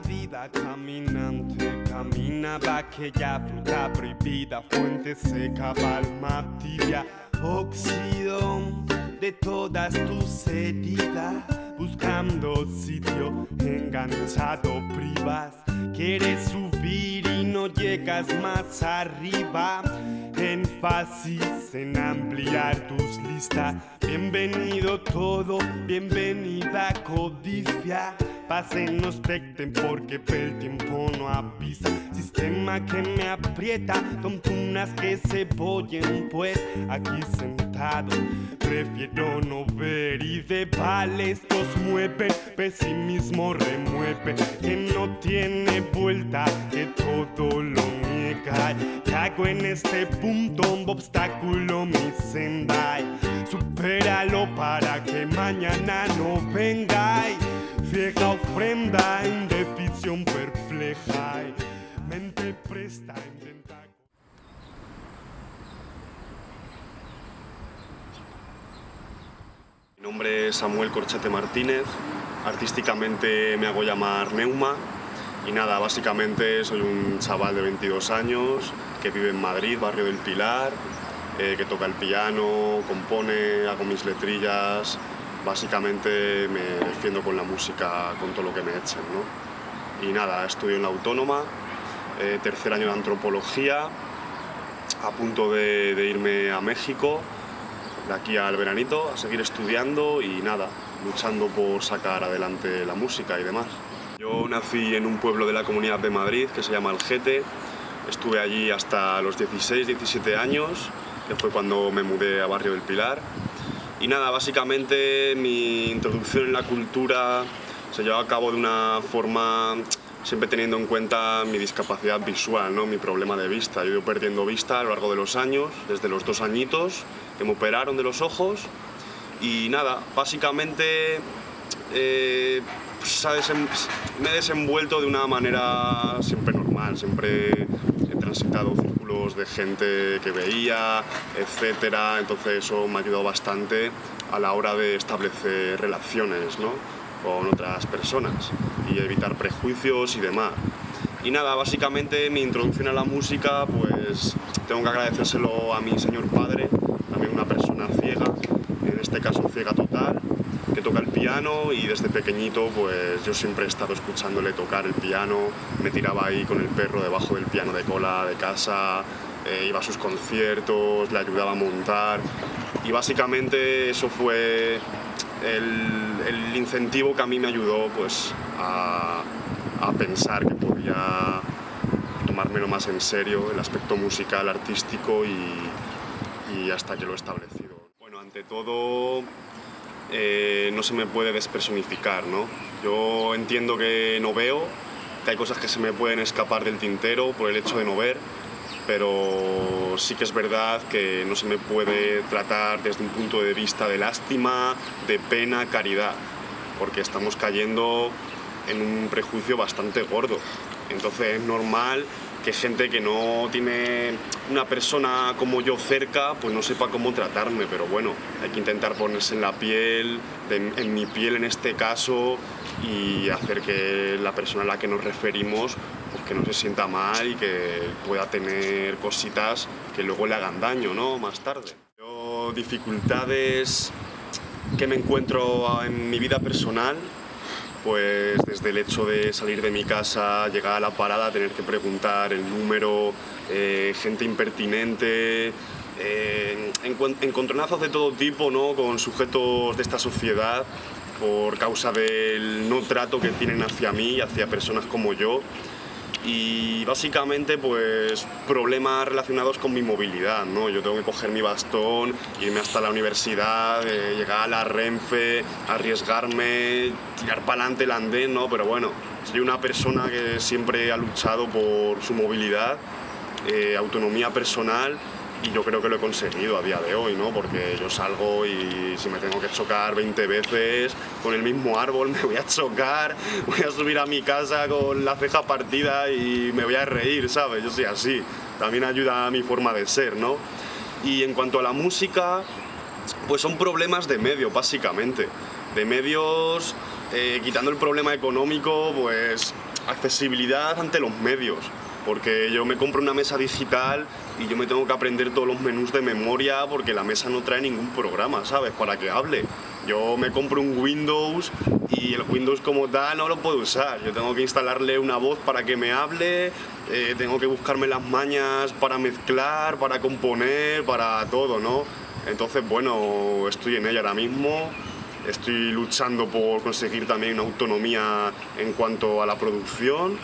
vida caminante caminaba aquella fruta prohibida, fuente seca, palma tibia, óxido de todas tus heridas, buscando sitio enganchado, privas, quieres subir y no llegas más arriba. Énfasis en ampliar tus listas. Bienvenido todo, bienvenida codicia. Pasen, no expecten porque el tiempo no avisa. Sistema que me aprieta, tontunas que se boyen, pues aquí sentado. Prefiero no ver y de vales los mueve, pesimismo remueve, que no tiene vuelta, que todo lo niega. Cago en este punto, un obstáculo mi senda. Supéralo para que mañana no venga. Ciega ofrenda en decisión perpleja. Mente presta, intenta. Mi nombre es Samuel Corchete Martínez, artísticamente me hago llamar Neuma y nada, básicamente soy un chaval de 22 años que vive en Madrid, barrio del Pilar, eh, que toca el piano, compone, hago mis letrillas, básicamente me defiendo con la música, con todo lo que me echen. ¿no? Y nada, estudio en la Autónoma, eh, tercer año de Antropología, a punto de, de irme a México, de aquí al veranito, a seguir estudiando y nada, luchando por sacar adelante la música y demás. Yo nací en un pueblo de la Comunidad de Madrid que se llama Algete, estuve allí hasta los 16, 17 años, que fue cuando me mudé a Barrio del Pilar. Y nada, básicamente mi introducción en la cultura se llevó a cabo de una forma siempre teniendo en cuenta mi discapacidad visual, ¿no? mi problema de vista. Yo he ido perdiendo vista a lo largo de los años, desde los dos añitos que me operaron de los ojos. Y nada, básicamente eh, me he desenvuelto de una manera siempre normal, siempre he transitado círculos de gente que veía, etcétera, entonces eso me ha ayudado bastante a la hora de establecer relaciones ¿no? con otras personas y evitar prejuicios y demás. Y nada, básicamente mi introducción a la música, pues tengo que agradecérselo a mi señor padre, también una persona ciega, en este caso ciega total, que toca el piano y desde pequeñito pues yo siempre he estado escuchándole tocar el piano, me tiraba ahí con el perro debajo del piano de cola de casa, eh, iba a sus conciertos, le ayudaba a montar y básicamente eso fue el, incentivo que a mí me ayudó pues a, pensar que podía tomármelo más en serio, el aspecto musical, artístico y, y hasta que lo he establecido. Bueno, ante todo eh, no se me puede despersonificar, ¿no? Yo entiendo que no veo, que hay cosas que se me pueden escapar del tintero por el hecho de no ver, pero sí que es verdad que no se me puede tratar desde un punto de vista de lástima, de pena, caridad, porque estamos cayendo en un prejuicio bastante gordo. Entonces es normal que gente que no tiene una persona como yo cerca, pues no sepa cómo tratarme, pero bueno, hay que intentar ponerse en la piel, de- en mi piel en este caso, y hacer que la persona a la que nos referimos pues que no se sienta mal y que pueda tener cositas que luego le hagan daño, ¿no? Más tarde. Yo, dificultades que me encuentro en mi vida personal, pues desde el hecho de salir de mi casa, llegar a la parada, tener que preguntar el número, eh, gente impertinente, eh, encontronazos de todo tipo ¿no? con sujetos de esta sociedad por causa del no trato que tienen hacia mí hacia personas como yo y básicamente pues problemas relacionados con mi movilidad, ¿no? Yo tengo que coger mi bastón, irme hasta la universidad, eh, llegar a la Renfe, arriesgarme, tirar para adelante el andén, ¿no? Pero bueno, soy una persona que siempre ha luchado por su movilidad, eh, autonomía personal y yo creo que lo he conseguido a día de hoy, ¿no? Porque yo salgo y si me tengo que chocar 20 veces con el mismo árbol me voy a chocar, voy a subir a mi casa con la ceja partida y me voy a reír, ¿sabes? Yo soy así. También ayuda a mi forma de ser, ¿no? Y en cuanto a la música, pues son problemas de medio, básicamente. De medios, eh, quitando el problema económico, pues accesibilidad ante los medios porque yo me compro una mesa digital y yo me tengo que aprender todos los menús de memoria porque la mesa no trae ningún programa, ¿sabes? Para que hable. Yo me compro un Windows y el Windows como tal no lo puedo usar. Yo tengo que instalarle una voz para que me hable, eh, tengo que buscarme las mañas para mezclar, para componer, para todo, ¿no? Entonces, bueno, estoy en ella ahora mismo. Estoy luchando por conseguir también una autonomía en cuanto a la producción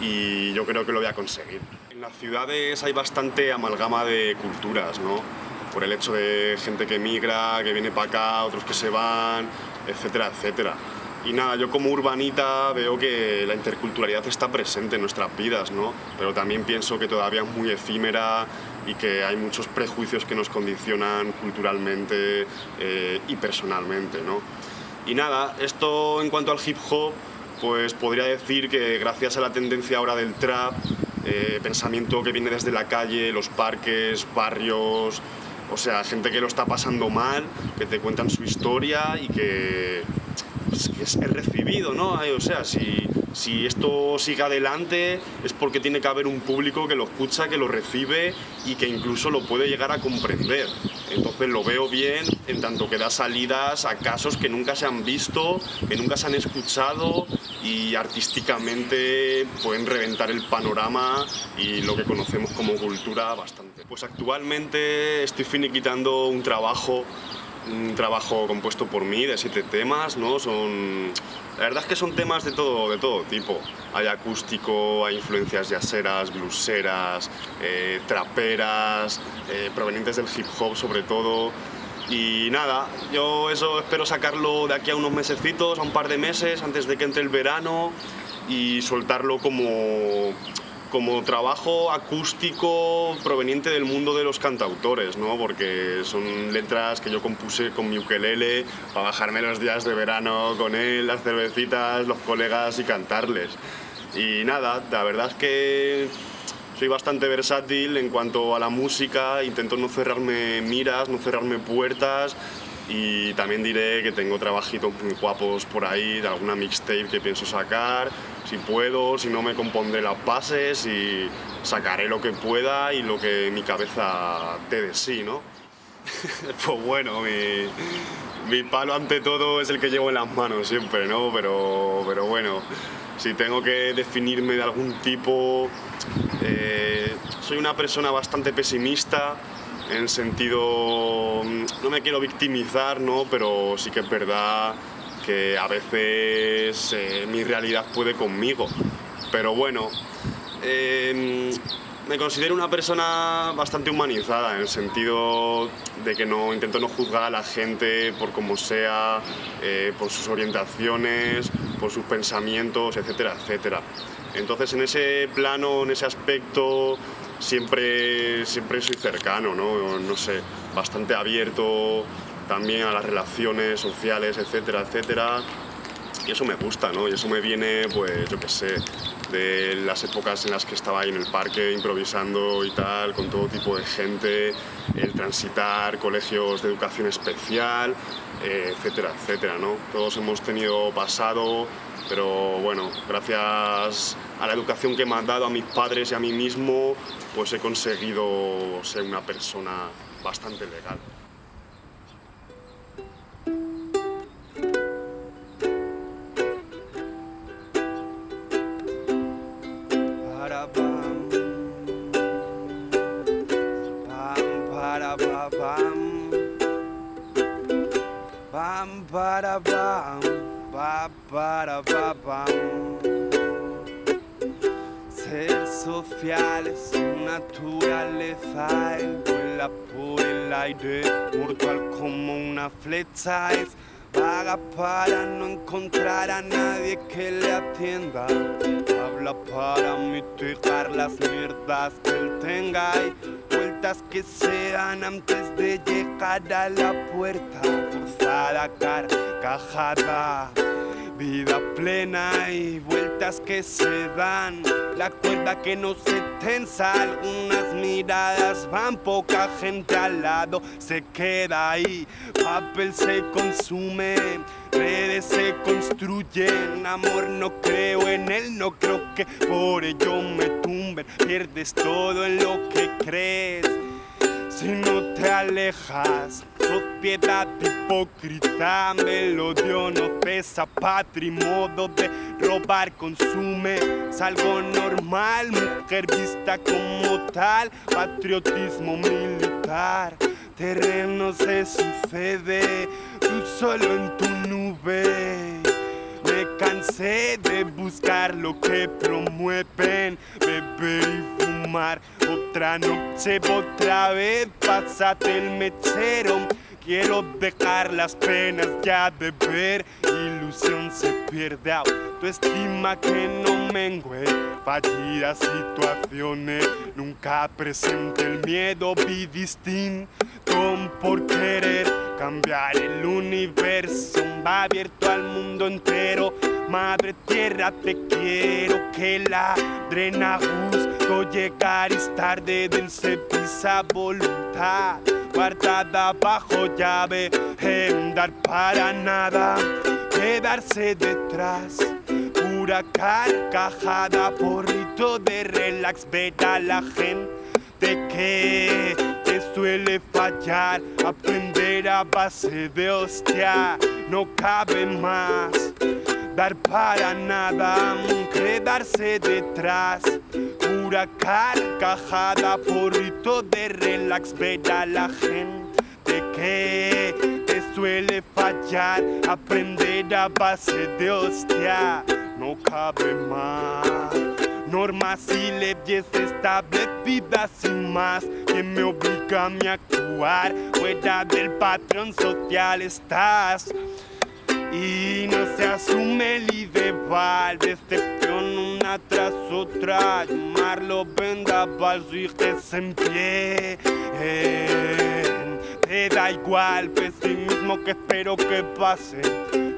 y yo creo que lo voy a conseguir. En las ciudades hay bastante amalgama de culturas, ¿no? Por el hecho de gente que migra, que viene para acá, otros que se van, etcétera, etcétera. Y nada, yo como urbanita veo que la interculturalidad está presente en nuestras vidas, ¿no? Pero también pienso que todavía es muy efímera y que hay muchos prejuicios que nos condicionan culturalmente eh, y personalmente, ¿no? Y nada, esto en cuanto al hip hop, pues podría decir que gracias a la tendencia ahora del trap, eh, pensamiento que viene desde la calle, los parques, barrios, o sea, gente que lo está pasando mal, que te cuentan su historia y que, pues, es recibido, ¿no? O sea, si, si esto sigue adelante es porque tiene que haber un público que lo escucha, que lo recibe y que incluso lo puede llegar a comprender. Entonces lo veo bien en tanto que da salidas a casos que nunca se han visto, que nunca se han escuchado y artísticamente pueden reventar el panorama y lo que conocemos como cultura bastante. Pues actualmente estoy finiquitando un trabajo un trabajo compuesto por mí de siete temas, ¿no? Son, la verdad es que son temas de todo, de todo tipo. Hay acústico, hay influencias jazzeras, blueseras, eh, traperas, eh, provenientes del hip hop sobre todo. Y nada, yo eso espero sacarlo de aquí a unos mesecitos, a un par de meses, antes de que entre el verano y soltarlo como como trabajo acústico proveniente del mundo de los cantautores, ¿no? porque son letras que yo compuse con mi ukelele para bajarme los días de verano con él, las cervecitas, los colegas y cantarles. Y nada, la verdad es que soy bastante versátil en cuanto a la música, intento no cerrarme miras, no cerrarme puertas y también diré que tengo trabajitos muy guapos por ahí de alguna mixtape que pienso sacar si puedo, si no me compondré las bases y sacaré lo que pueda y lo que mi cabeza te de sí, ¿no? pues bueno, mi, palo ante todo es el que llevo en las manos siempre, ¿no? Pero, pero bueno, si tengo que definirme de algún tipo, eh, soy una persona bastante pesimista, en sentido, no me quiero victimizar, ¿no? Pero sí que es verdad que a veces eh, mi realidad puede conmigo. Pero bueno, em, me considero una persona bastante humanizada en el sentido de que no intento no juzgar a la gente por como sea, eh, por sus orientaciones, por sus pensamientos, etcétera, etcétera. Entonces en ese plano, en ese aspecto, siempre, siempre soy cercano, ¿no? no sé, bastante abierto también a las relaciones sociales, etcétera, etcétera. Y eso me gusta, ¿no? Y eso me viene, pues, yo qué sé, de las épocas en las que estaba ahí en el parque improvisando y tal, con todo tipo de gente, el transitar colegios de educación especial, eh, etcétera, etcétera, ¿no? Todos hemos tenido pasado, pero bueno, gracias a la educación que me han dado a mis padres y a mí mismo, pues he conseguido ser una persona bastante legal. Ser social es su naturaleza, él vuela por el aire, mortal como una flecha, es vaga para no encontrar a nadie que le atienda. Habla para mitigar las mierdas que él tenga y vueltas que se dan antes de llegar a la puerta forzada, carcajada Vida plena y vueltas que se dan. La cuerda que no se tensa, algunas miradas van, poca gente al lado se queda ahí. Papel se consume, redes se construyen. Amor no creo en él, no creo que por ello me tumben. Pierdes todo en lo que crees si no te alejas. Sociedad hipócrita, melodio no pesa, patrimodo de robar consume. Es normal, mujer vista como tal, patriotismo militar. Terreno se sucede, tú solo en tu nube. Cansé de buscar lo que promueven, beber y fumar. Otra noche, otra vez, pásate el mechero. Quiero dejar las penas ya de ver. Ilusión se pierde, autoestima que no mengue. Fallidas situaciones, nunca presente el miedo. Vi distinto por querer cambiar el universo. Va abierto al mundo entero. Madre tierra, te quiero que la drena justo llegar es tarde del se pisa voluntad. Guardada bajo llave en dar para nada. Quedarse detrás pura carcajada porrito de relax ver a la gente que te suele fallar. Aprender a base de hostia no cabe más dar para nada, quedarse detrás. Pura carcajada, porrito de relax, ver a la gente que te suele fallar. Aprender a base de hostia, no cabe más. Normas y leyes establecidas sin más que me obligan a actuar fuera del patrón social estás y no se asume el ideal decepción una tras otra. Llamarlo vendaval y que se en pie te da igual pesimismo que espero que pase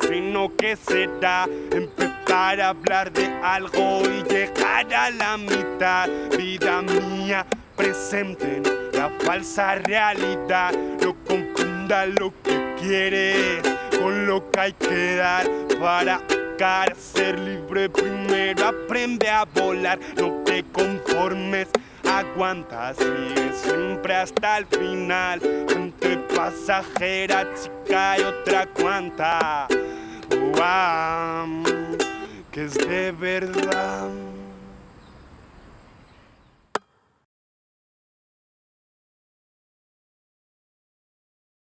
sino que será empezar a hablar de algo y llegar a la mitad. Vida mía presente en la falsa realidad. No confunda lo que quieres con lo que hay que dar para cara ser libre primero aprende a volar no te conformes aguanta sigue siempre hasta el final gente pasajera chica y otra cuanta que es de verdad